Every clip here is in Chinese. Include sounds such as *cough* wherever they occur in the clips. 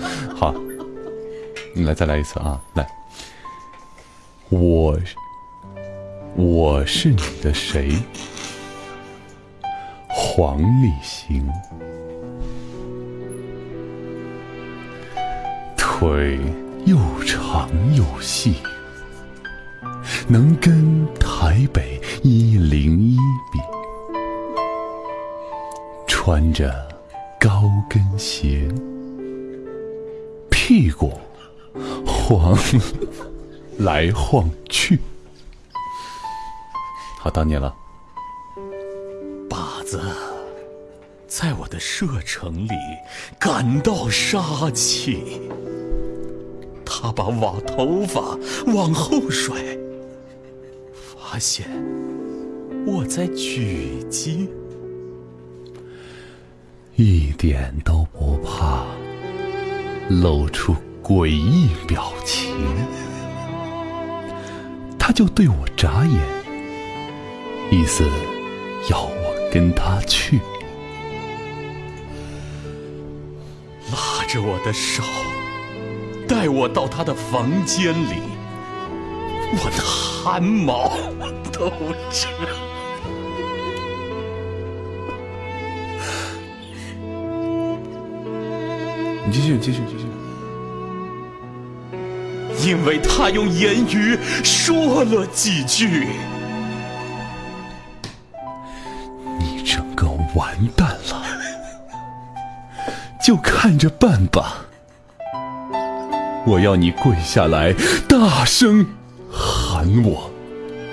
*laughs* 好，你来再来一次啊！来，我我是你的谁？黄立行，腿又长又细，能跟台北一零一比，穿着高跟鞋，屁股晃来晃去。好，到你了。靶子在我的射程里感到杀气，他把瓦头发往后甩，发现我在狙击，一点都不怕，露出诡异表情，他就对我眨眼，意思要我跟他去。拉着我的手，带我到他的房间里，我的汗毛都直。你继续，继续，继续。因为他用言语说了几句，你整个完蛋了，就看着办吧。我要你跪下来，大声喊我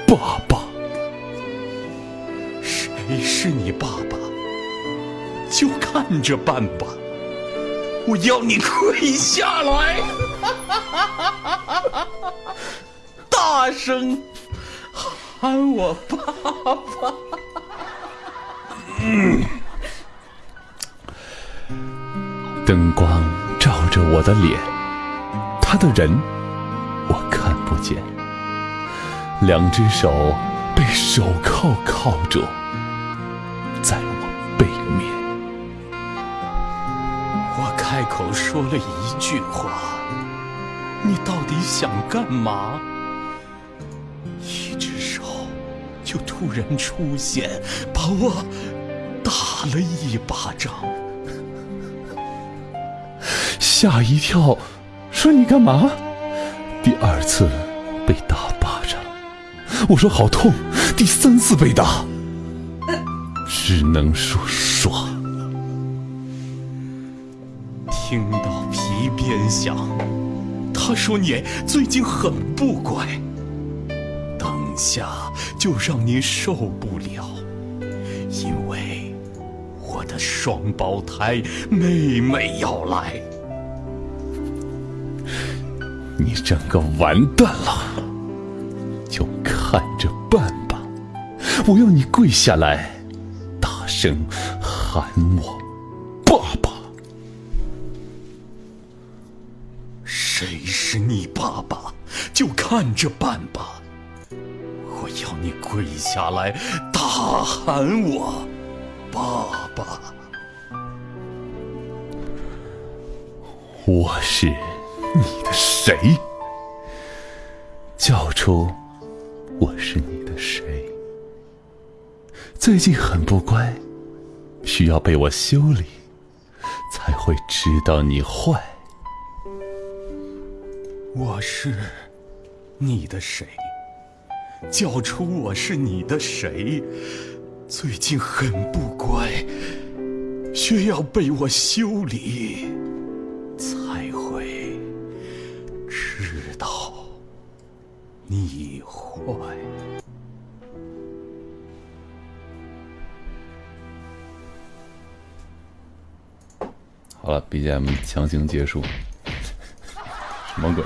爸爸。谁是你爸爸？就看着办吧。我要你跪下来，大声喊我爸爸。灯光照着我的脸，他的人我看不见，两只手被手铐铐住，在口说了一句话：“你到底想干嘛？”一只手就突然出现，把我打了一巴掌。吓一跳，说你干嘛？第二次被打巴掌，我说好痛。第三次被打，只能说听到皮鞭响，他说你最近很不乖，等下就让你受不了，因为我的双胞胎妹妹要来。你整个完蛋了，就看着办吧。我要你跪下来，大声喊我是你爸爸？就看着办吧。我要你跪下来，大喊我爸爸。我是你的谁？叫出我是你的谁？最近很不乖，需要被我修理，才会知道你坏。我是你的谁？叫出我是你的谁？最近很不乖，需要被我修理，才会知道你坏。好了，BGM 强行结束，什么鬼？